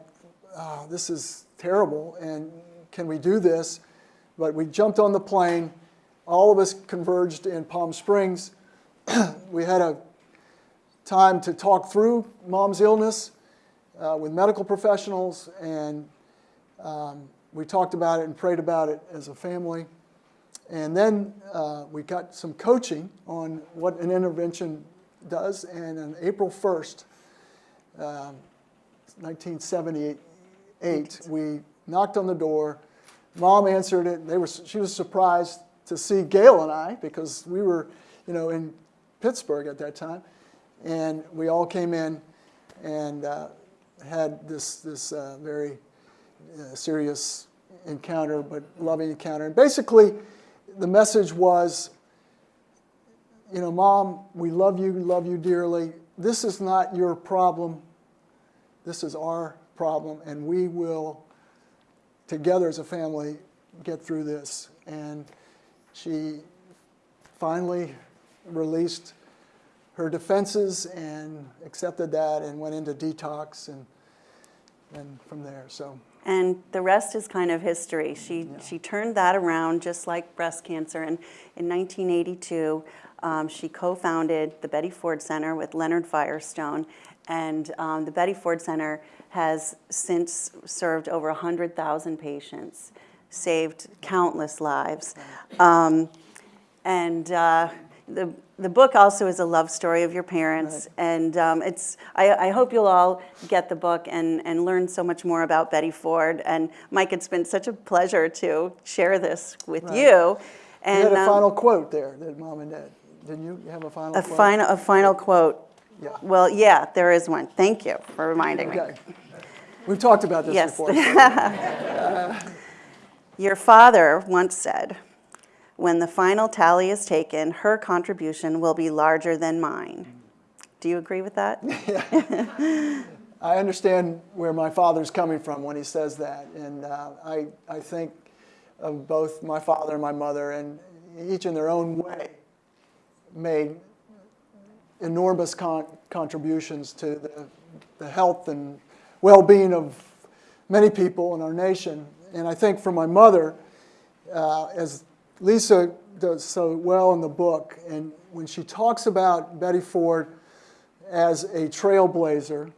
oh, this is terrible, and can we do this? But we jumped on the plane all of us converged in Palm Springs. we had a time to talk through mom's illness uh, with medical professionals, and um, we talked about it and prayed about it as a family. And then uh, we got some coaching on what an intervention does, and on April 1st, um, 1978, we knocked on the door. Mom answered it. They were, she was surprised to see Gail and I because we were, you know, in Pittsburgh at that time, and we all came in and uh, had this this uh, very uh, serious encounter, but loving encounter. And basically, the message was, you know, Mom, we love you, love you dearly. This is not your problem. This is our problem, and we will, together as a family, get through this. And she finally released her defenses and accepted that and went into detox and, and from there. So And the rest is kind of history. She, she turned that around just like breast cancer. And in 1982, um, she co-founded the Betty Ford Center with Leonard Firestone. And um, the Betty Ford Center has since served over 100,000 patients, saved countless lives. Um, and uh, the, the book also is a love story of your parents. And um, it's, I, I hope you'll all get the book and, and learn so much more about Betty Ford. And Mike, it's been such a pleasure to share this with you. you And had a um, final quote there that Mom and Dad. Didn't you You have a final a quote? final, a final quote. Yeah. Well, yeah, there is one. Thank you for reminding me. Okay. We've talked about this Yes. before. so- Your father once said, when the final tally is taken, her contribution will be larger than mine. Do you agree with that? I understand where my father's coming from when he says that, and uh, I, I think of both my father and my mother, and each in their own way made enormous con- contributions to the, the health and well-being of many people in our nation. And I think for my mother, uh, as Lisa does so well in the book, and when she talks about Betty Ford as a trailblazer,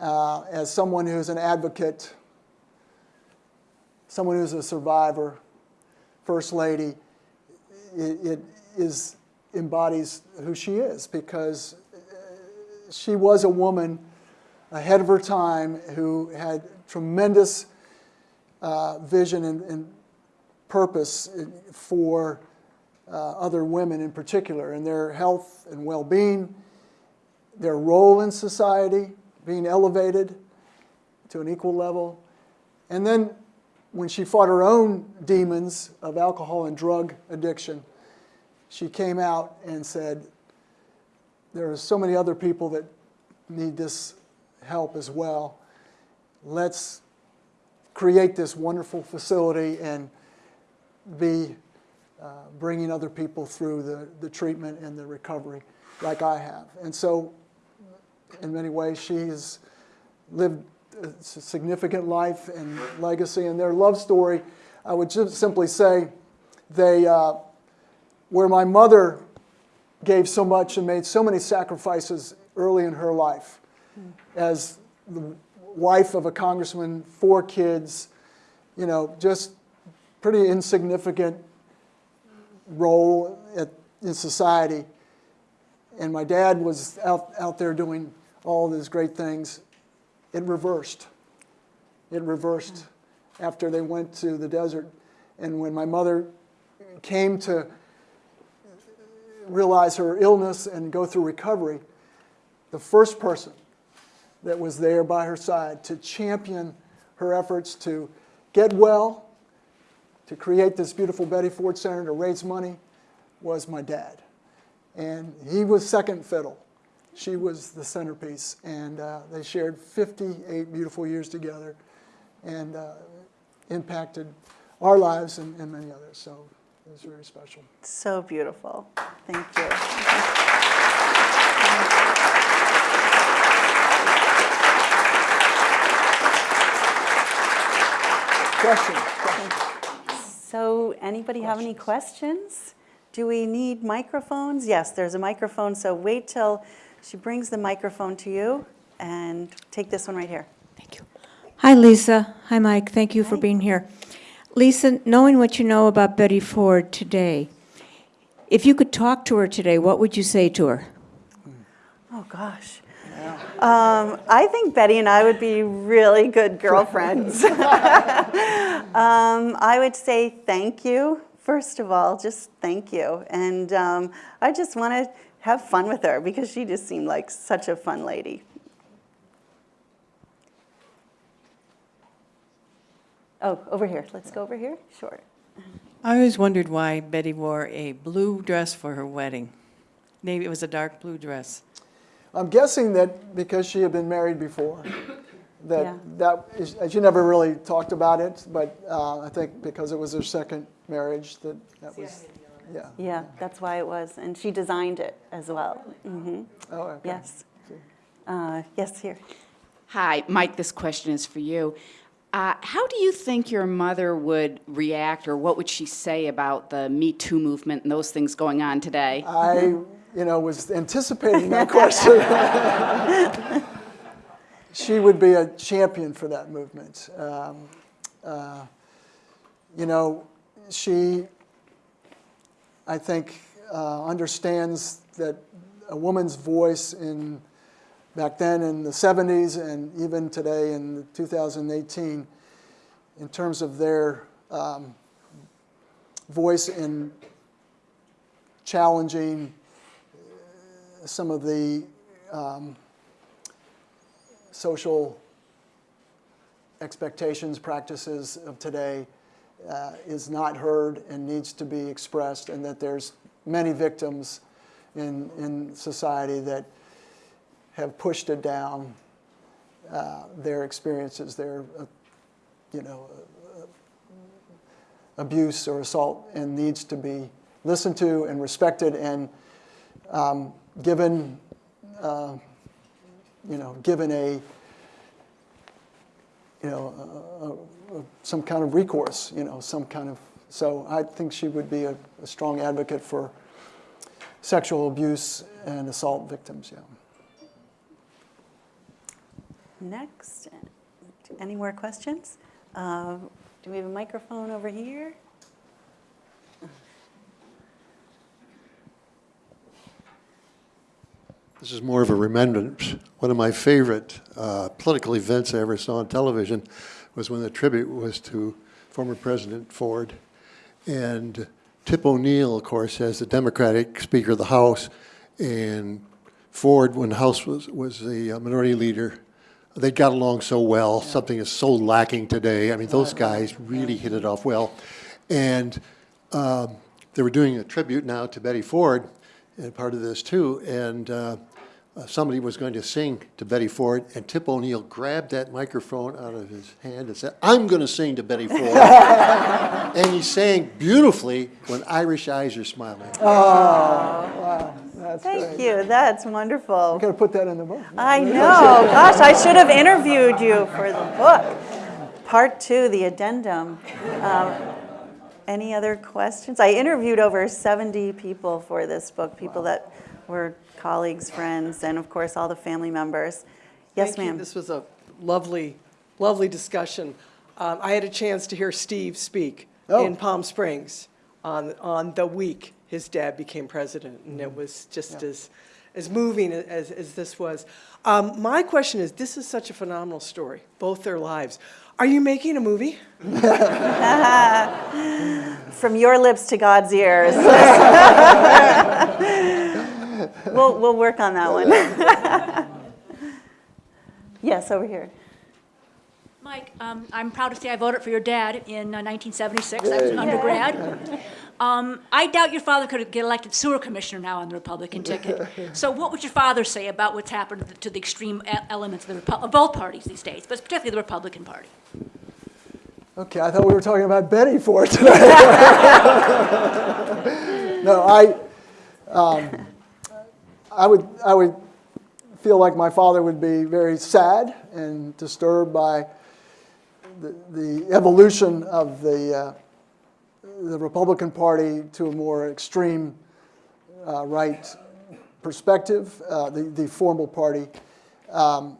uh, as someone who's an advocate, someone who's a survivor, first lady, it, it is embodies who she is because she was a woman ahead of her time who had tremendous uh, vision and, and purpose for uh, other women in particular and their health and well-being, their role in society, being elevated to an equal level. And then when she fought her own demons of alcohol and drug addiction, she came out and said, there are so many other people that need this help as well. Let's create this wonderful facility and be uh, bringing other people through the, the treatment and the recovery like I have. And so in many ways, she's lived a significant life and legacy. And their love story, I would just simply say, they, uh, where my mother gave so much and made so many sacrifices early in her life, as the wife of a congressman, four kids, you know, just pretty insignificant role at, in society. And my dad was out, out there doing all these great things. It reversed. It reversed after they went to the desert. And when my mother came to realize her illness and go through recovery, the first person that was there by her side to champion her efforts to get well, to create this beautiful Betty Ford Center to raise money was my dad. And he was second fiddle. She was the centerpiece. And uh, they shared 58 beautiful years together and uh, impacted our lives and, and many others. So it was very special. So beautiful. Thank you. Question? Question? So anybody have any questions? Do we need microphones? Yes, there's a microphone, so wait till she brings the microphone to you and take this one right here. Thank you. Hi, Lisa. Hi, Mike. Thank you for being here. Lisa, knowing what you know about Betty Ford today, if you could talk to her today, what would you say to her? Oh, gosh. Um, I think Betty and I would be really good girlfriends. um, I would say thank you, first of all, just thank you. And um, I just want to have fun with her because she just seemed like such a fun lady. Oh, over here. Let's go over here. Sure. I always wondered why Betty wore a blue dress for her wedding. Maybe it was a dark blue dress. I'm guessing that because she had been married before, that Yeah. that is, she never really talked about it, but uh, I think because it was her second marriage, that that was, yeah. Yeah, that's why it was. And she designed it as well. hmm Oh, okay. Yes. Uh, yes, here. Hi, Mike, this question is for you. Uh, how do you think your mother would react, or what would she say about the Me Too movement and those things going on today? I, you know, was anticipating that question. she would be a champion for that movement. Um, uh, you know, she, I think, uh, understands that a woman's voice in back then in the 70s and even today in 2018, in terms of their um, voice in challenging some of the um, social expectations, practices of today uh, is not heard and needs to be expressed, and that there's many victims in, in society that have pushed it down, uh, their experiences, their, uh, you know, uh, abuse or assault, and needs to be listened to and respected and um, given, uh, you know, given a, you know, a, a, some kind of recourse, you know, some kind of. So I think she would be a, a strong advocate for sexual abuse and assault victims. Yeah. Next, any more questions? Uh, Do we have a microphone over here? This is more of a remembrance. One of my favorite uh, political events I ever saw on television was when the tribute was to former President Ford. And Tip O'Neill, of course, as the Democratic Speaker of the House, and Ford, when the House was, was the uh, minority leader, they got along so well, something is so lacking today. I mean, those guys really hit it off well. And um, they were doing a tribute now to Betty Ford, and part of this too, and uh, uh, somebody was going to sing to Betty Ford, and Tip O'Neill grabbed that microphone out of his hand and said, I'm going to sing to Betty Ford. and he sang beautifully when Irish eyes are smiling. Oh, That's Thank great. you, that's wonderful. I'm going to put that in the book. I know, gosh, I should have interviewed you for the book. Part two, the addendum. Um, Any other questions? I interviewed over 70 people for this book, people that were colleagues, friends, and of course, all the family members. Yes, ma'am. This was a lovely, lovely discussion. Um, I had a chance to hear Steve speak Oh. in Palm Springs on, on the week his dad became president, and Mm-hmm. it was just as, as moving as, as this was. Um, My question is, this is such a phenomenal story, both their lives. Are you making a movie? From your lips to God's ears. We'll, we'll work on that one. Yes, over here. Mike, um, I'm proud to say I voted for your dad in uh, 1976. I was an undergrad. Um, I doubt your father could get elected sewer commissioner now on the Republican ticket. So what would your father say about what's happened to the, to the extreme elements of, the of both parties these days, but particularly the Republican Party? Okay, I thought we were talking about Betty Ford today. no, I, um, I would, I would feel like my father would be very sad and disturbed by the, the evolution of the, uh, the Republican Party to a more extreme uh, right perspective, uh, the, the formal party. Um,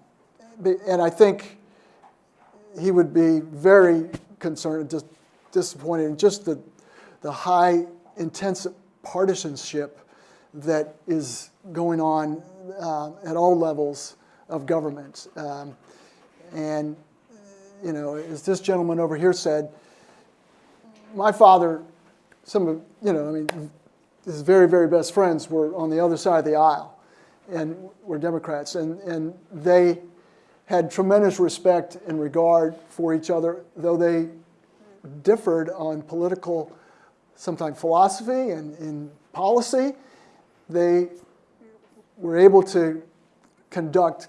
and I think he would be very concerned, just disappointed in just the, the high intense partisanship that is going on uh, at all levels of government. Um, and, you know, as this gentleman over here said, my father, some of, you know, I mean, his very, very best friends were on the other side of the aisle and were Democrats. And, and they had tremendous respect and regard for each other, though they differed on political, sometimes philosophy and in policy. They were able to conduct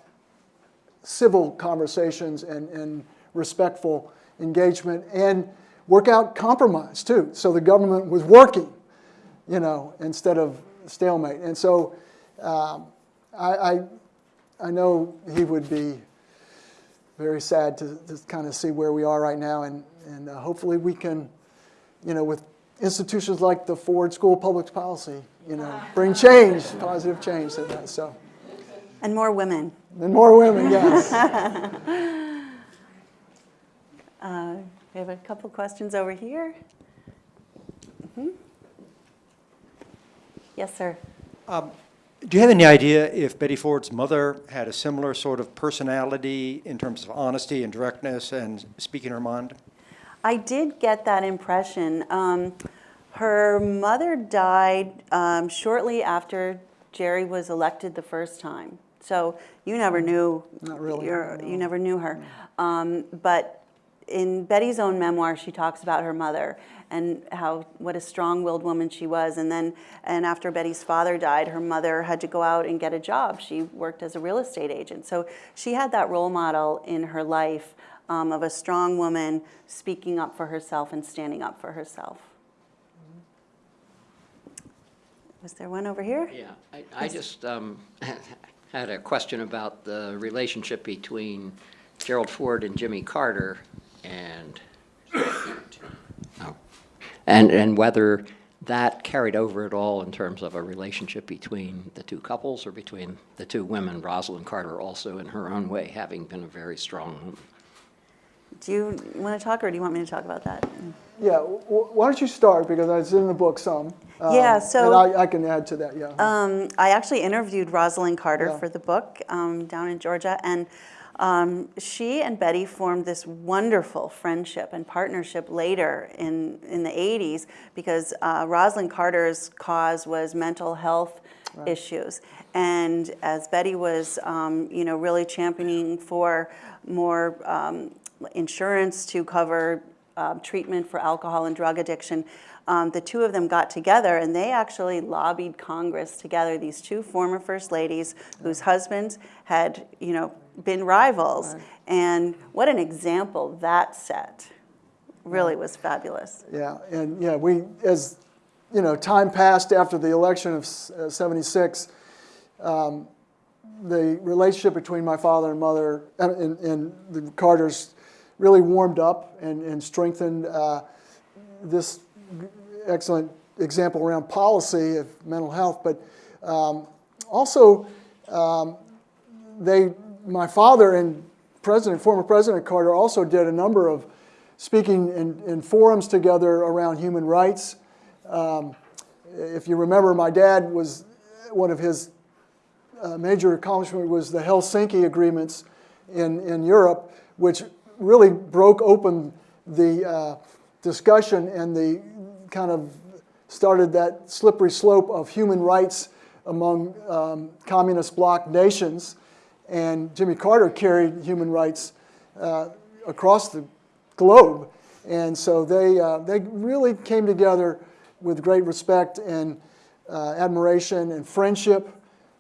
civil conversations and, and respectful engagement and work out compromise too. So the government was working, you know, instead of stalemate. And so um, I, I, I know he would be very sad to, to kind of see where we are right now. And, and uh, hopefully we can, you know, with institutions like the Ford School of Public Policy, you know, bring change, positive change to that. So, And more women. and more women, yes. Uh, We have a couple questions over here. Mhm. Yes, sir. Do you have any idea if Betty Ford's mother had a similar sort of personality in terms of honesty and directness and speaking her mind? I did get that impression. Um, her mother died um, shortly after Jerry was elected the first time. So you never knew. Not really, your- no. You never knew her. Um, but in Betty's own memoir, she talks about her mother and how what a strong-willed woman she was. And then, and after Betty's father died, her mother had to go out and get a job. She worked as a real estate agent. So she had that role model in her life um, of a strong woman speaking up for herself and standing up for herself. Was there one over here? Yeah, I, I just um, had a question about the relationship between Gerald Ford and Jimmy Carter and, oh, and, and whether that carried over at all in terms of a relationship between the two couples or between the two women, Rosalynn Carter also in her own way having been a very strong woman. Do you want to talk, or do you want me to talk about that? Yeah, w- w- why don't you start, because it's in the book some. Um, Yeah, so- And I, I can add to that, yeah. Um, I actually interviewed Rosalynn Carter Yeah. for the book um, down in Georgia, and um, she and Betty formed this wonderful friendship and partnership later in, in the 80s because uh, Rosalynn Carter's cause was mental health issues. And as Betty was, um, you know, really championing for more um, insurance to cover um, treatment for alcohol and drug addiction, um, the two of them got together and they actually lobbied Congress together, these two former first ladies whose husbands had, you know, been rivals. And what an example that set. Really was fabulous. Yeah, and yeah, we, as, you know, time passed after the election of uh, 76, um, the relationship between my father and mother and, and the Carters really warmed up and, and strengthened uh, this excellent example around policy of mental health, but um, also um, they, my father and President, former President Carter also did a number of speaking in, in forums together around human rights. Um, if you remember, my dad was one of his uh, major accomplishment was the Helsinki agreements in, in Europe, which really broke open the uh, discussion and the kind of started that slippery slope of human rights among um, communist bloc nations. And Jimmy Carter carried human rights uh, across the globe. And so they, uh, they really came together with great respect and uh, admiration and friendship.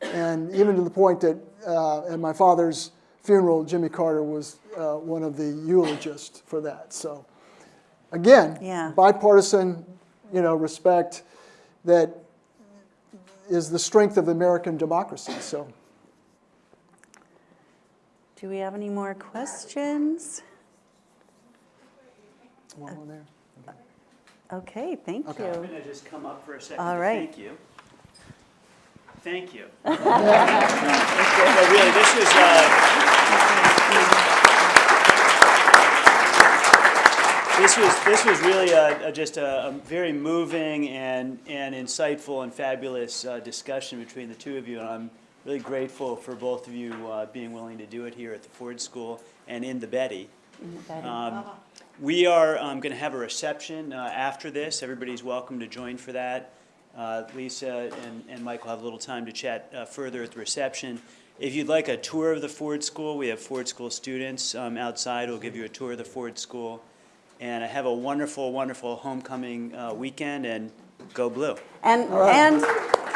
And even to the point that uh, at my father's funeral, Jimmy Carter was uh, one of the eulogists for that. So again, Yeah. bipartisan, you know, respect that is the strength of American democracy. So Do we have any more questions? one more there. Okay, thank Okay. you. I'm going to just come up for a second All to right. thank you. Thank you. No, really, this was, uh, this was, this was really a, a- just a, a very moving and, and insightful and fabulous uh, discussion between the two of you. And I'm really grateful for both of you uh, being willing to do it here at the Ford School and in the Betty. Um, We are going to have a reception uh, after this. Everybody's welcome to join for that. Uh, Lisa and, and Mike will have a little time to chat uh, further at the reception. If you'd like a tour of the Ford School, we have Ford School students um, outside who'll give you a tour of the Ford School. And have a wonderful, wonderful homecoming uh, weekend and go blue. And, and,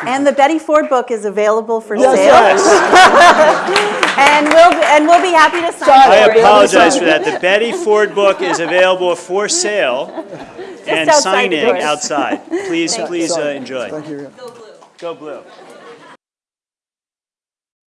and the Betty Ford book is available for Yes, sale. yes. And we'll, be- and we'll be happy to sign I for you. apologize for that. The Betty Ford book is available for sale and outside signing outside. Please, please uh, enjoy. Thank you. Go blue. Go blue.